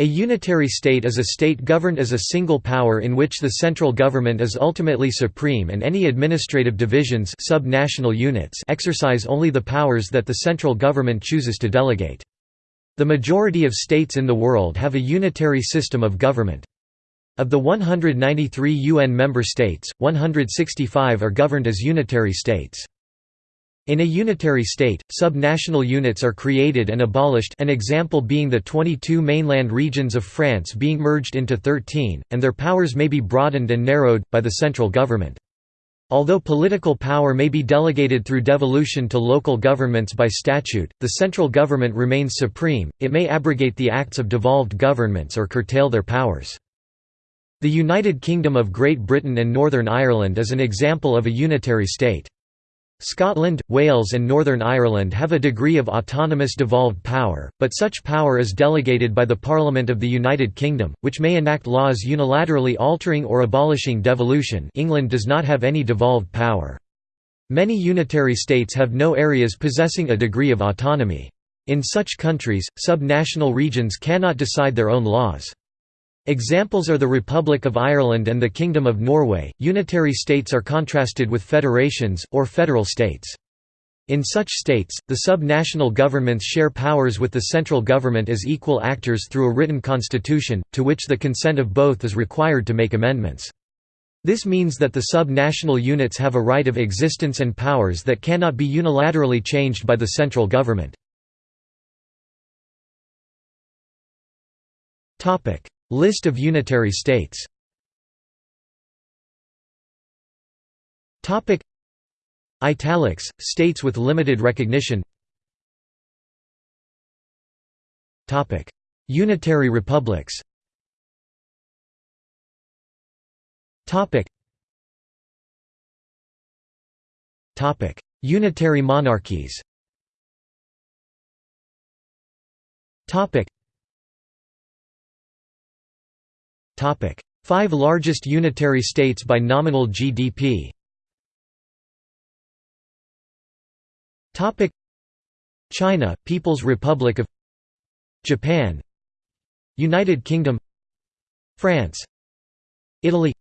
A unitary state is a state governed as a single power in which the central government is ultimately supreme and any administrative divisions sub-national units exercise only the powers that the central government chooses to delegate. The majority of states in the world have a unitary system of government. Of the 193 UN member states, 165 are governed as unitary states. In a unitary state, sub-national units are created and abolished an example being the 22 mainland regions of France being merged into 13, and their powers may be broadened and narrowed, by the central government. Although political power may be delegated through devolution to local governments by statute, the central government remains supreme, it may abrogate the acts of devolved governments or curtail their powers. The United Kingdom of Great Britain and Northern Ireland is an example of a unitary state. Scotland, Wales and Northern Ireland have a degree of autonomous devolved power, but such power is delegated by the Parliament of the United Kingdom, which may enact laws unilaterally altering or abolishing devolution England does not have any devolved power. Many unitary states have no areas possessing a degree of autonomy. In such countries, sub-national regions cannot decide their own laws. Examples are the Republic of Ireland and the Kingdom of Norway. Unitary states are contrasted with federations, or federal states. In such states, the sub-national governments share powers with the central government as equal actors through a written constitution, to which the consent of both is required to make amendments. This means that the sub-national units have a right of existence and powers that cannot be unilaterally changed by the central government. List of unitary states. Italics states with limited recognition. Unitary republics. Unitary monarchies Five largest unitary states by nominal GDP China, People's Republic of Japan United Kingdom France Italy.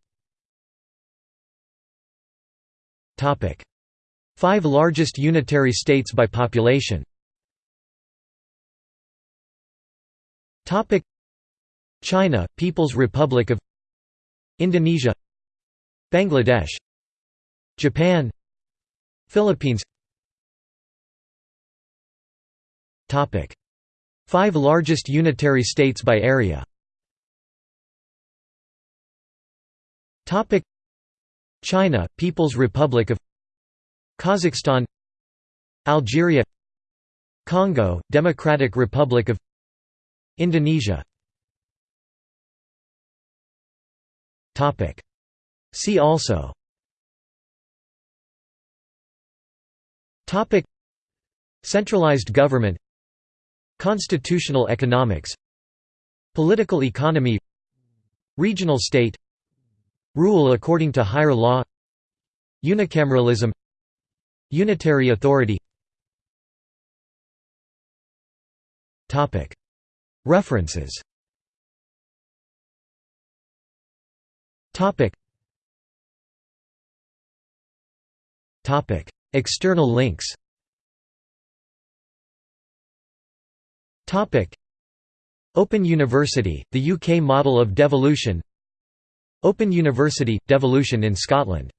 Five largest unitary states by population China, People's Republic of Indonesia Bangladesh Japan Philippines. Five largest unitary states by area. China, People's Republic of Kazakhstan Algeria Congo, Democratic Republic of Indonesia See also. Centralized government. Constitutional economics. Political economy. Regional state. Rule according to higher law. Unicameralism. Unitary authority. References Topic. Topic. External links Topic. Open University, the UK model of devolution Open University – Devolution in Scotland